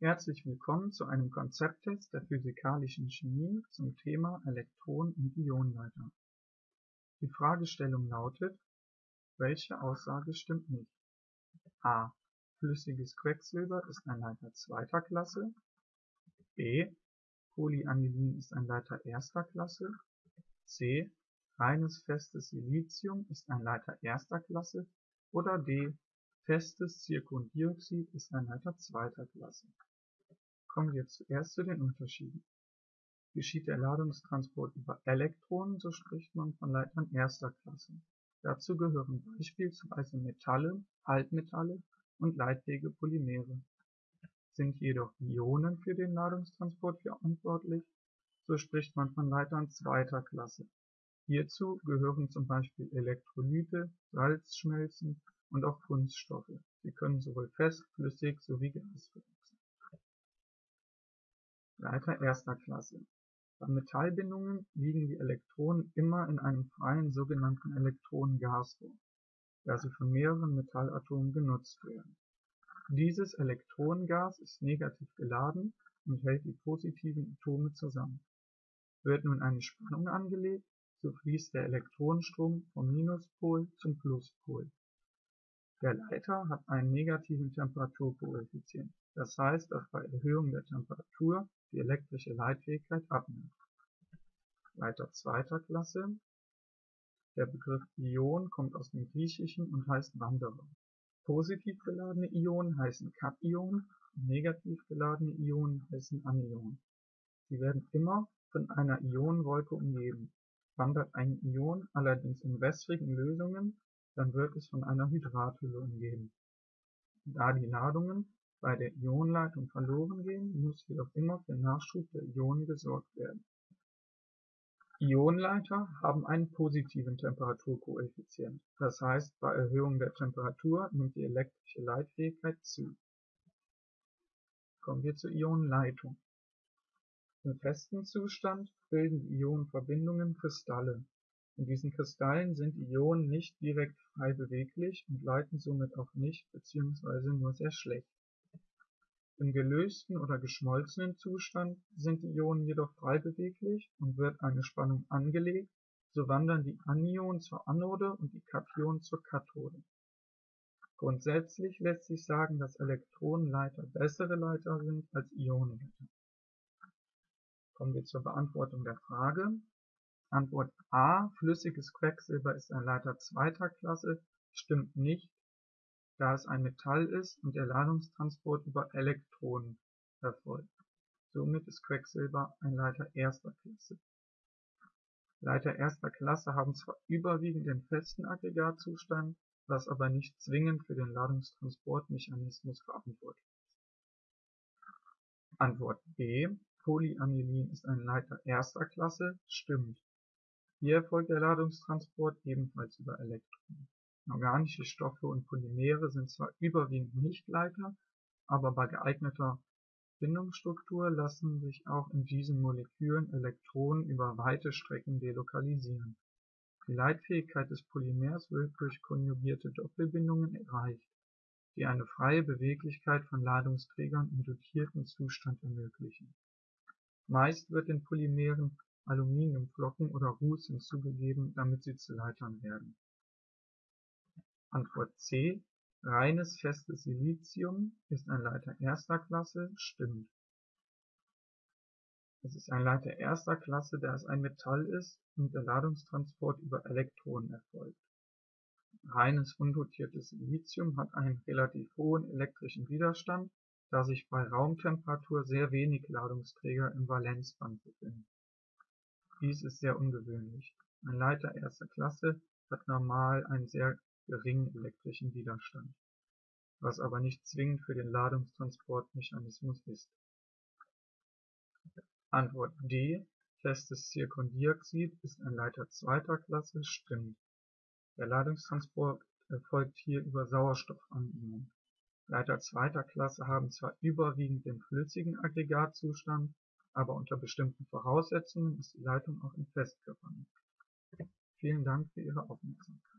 Herzlich willkommen zu einem Konzepttest der physikalischen Chemie zum Thema Elektron- und Ionenleiter. Die Fragestellung lautet: Welche Aussage stimmt nicht? a. Flüssiges Quecksilber ist ein Leiter zweiter Klasse. b. Polyanilin ist ein Leiter erster Klasse. c. Reines festes Silizium ist ein Leiter erster Klasse. Oder d. Festes Zirkondioxid ist ein Leiter zweiter Klasse. Kommen wir zuerst zu den Unterschieden. Geschieht der Ladungstransport über Elektronen, so spricht man von Leitern erster Klasse. Dazu gehören beispielsweise Metalle, Halbmetalle und leitfähige Polymere. Sind jedoch Ionen für den Ladungstransport verantwortlich, so spricht man von Leitern zweiter Klasse. Hierzu gehören zum Beispiel Elektrolyte, Salzschmelzen und auch Kunststoffe. Sie können sowohl fest, flüssig sowie gasförmig sein. Leiter erster Klasse. Bei Metallbindungen liegen die Elektronen immer in einem freien sogenannten Elektronengas vor, da sie von mehreren Metallatomen genutzt werden. Dieses Elektronengas ist negativ geladen und hält die positiven Atome zusammen. Wird nun eine Spannung angelegt, so fließt der Elektronenstrom vom Minuspol zum Pluspol. Der Leiter hat einen negativen Temperaturkoeffizient, das heißt, dass bei Erhöhung der Temperatur die elektrische Leitfähigkeit abnimmt. Leiter zweiter Klasse Der Begriff Ion kommt aus dem Griechischen und heißt Wanderer. Positiv geladene Ionen heißen Kationen und negativ geladene Ionen heißen Anionen. Sie werden immer von einer Ionenwolke umgeben. Wandert ein Ion allerdings in wässrigen Lösungen dann wird es von einer Hydrathülle umgeben. Da die Ladungen bei der Ionenleitung verloren gehen, muss jedoch immer für Nachschub der Ionen gesorgt werden. Ionenleiter haben einen positiven Temperaturkoeffizient, das heißt bei Erhöhung der Temperatur nimmt die elektrische Leitfähigkeit zu. Kommen wir zur Ionenleitung. Im festen Zustand bilden die Ionenverbindungen Kristalle diesen Kristallen sind Ionen nicht direkt frei beweglich und leiten somit auch nicht bzw. nur sehr schlecht. Im gelösten oder geschmolzenen Zustand sind die Ionen jedoch frei beweglich und wird eine Spannung angelegt, so wandern die Anionen zur Anode und die Kationen zur Kathode. Grundsätzlich lässt sich sagen, dass Elektronenleiter bessere Leiter sind als Ionenleiter. Kommen wir zur Beantwortung der Frage Antwort A: Flüssiges Quecksilber ist ein Leiter zweiter Klasse stimmt nicht, da es ein Metall ist und der Ladungstransport über Elektronen erfolgt. Somit ist Quecksilber ein Leiter erster Klasse. Leiter erster Klasse haben zwar überwiegend den festen Aggregatzustand, was aber nicht zwingend für den Ladungstransportmechanismus verantwortlich ist. Antwort B: Polyanilin ist ein Leiter erster Klasse stimmt hier erfolgt der Ladungstransport ebenfalls über Elektronen. Organische Stoffe und Polymere sind zwar überwiegend Nichtleiter, aber bei geeigneter Bindungsstruktur lassen sich auch in diesen Molekülen Elektronen über weite Strecken delokalisieren. Die Leitfähigkeit des Polymers wird durch konjugierte Doppelbindungen erreicht, die eine freie Beweglichkeit von Ladungsträgern im dotierten Zustand ermöglichen. Meist wird den Polymeren Aluminiumflocken oder Ruß hinzugegeben, damit sie zu Leitern werden. Antwort C: Reines festes Silizium ist ein Leiter erster Klasse stimmt. Es ist ein Leiter erster Klasse, da es ein Metall ist und der Ladungstransport über Elektronen erfolgt. Reines undotiertes Silizium hat einen relativ hohen elektrischen Widerstand, da sich bei Raumtemperatur sehr wenig Ladungsträger im Valenzband befinden dies ist sehr ungewöhnlich. Ein Leiter erster Klasse hat normal einen sehr geringen elektrischen Widerstand, was aber nicht zwingend für den Ladungstransportmechanismus ist. Antwort D Festes Zirkondioxid ist ein Leiter zweiter Klasse stimmt. Der Ladungstransport erfolgt hier über Sauerstoffanionen. Leiter zweiter Klasse haben zwar überwiegend den flüssigen Aggregatzustand aber unter bestimmten Voraussetzungen ist die Leitung auch in Festkörpern möglich. Vielen Dank für Ihre Aufmerksamkeit.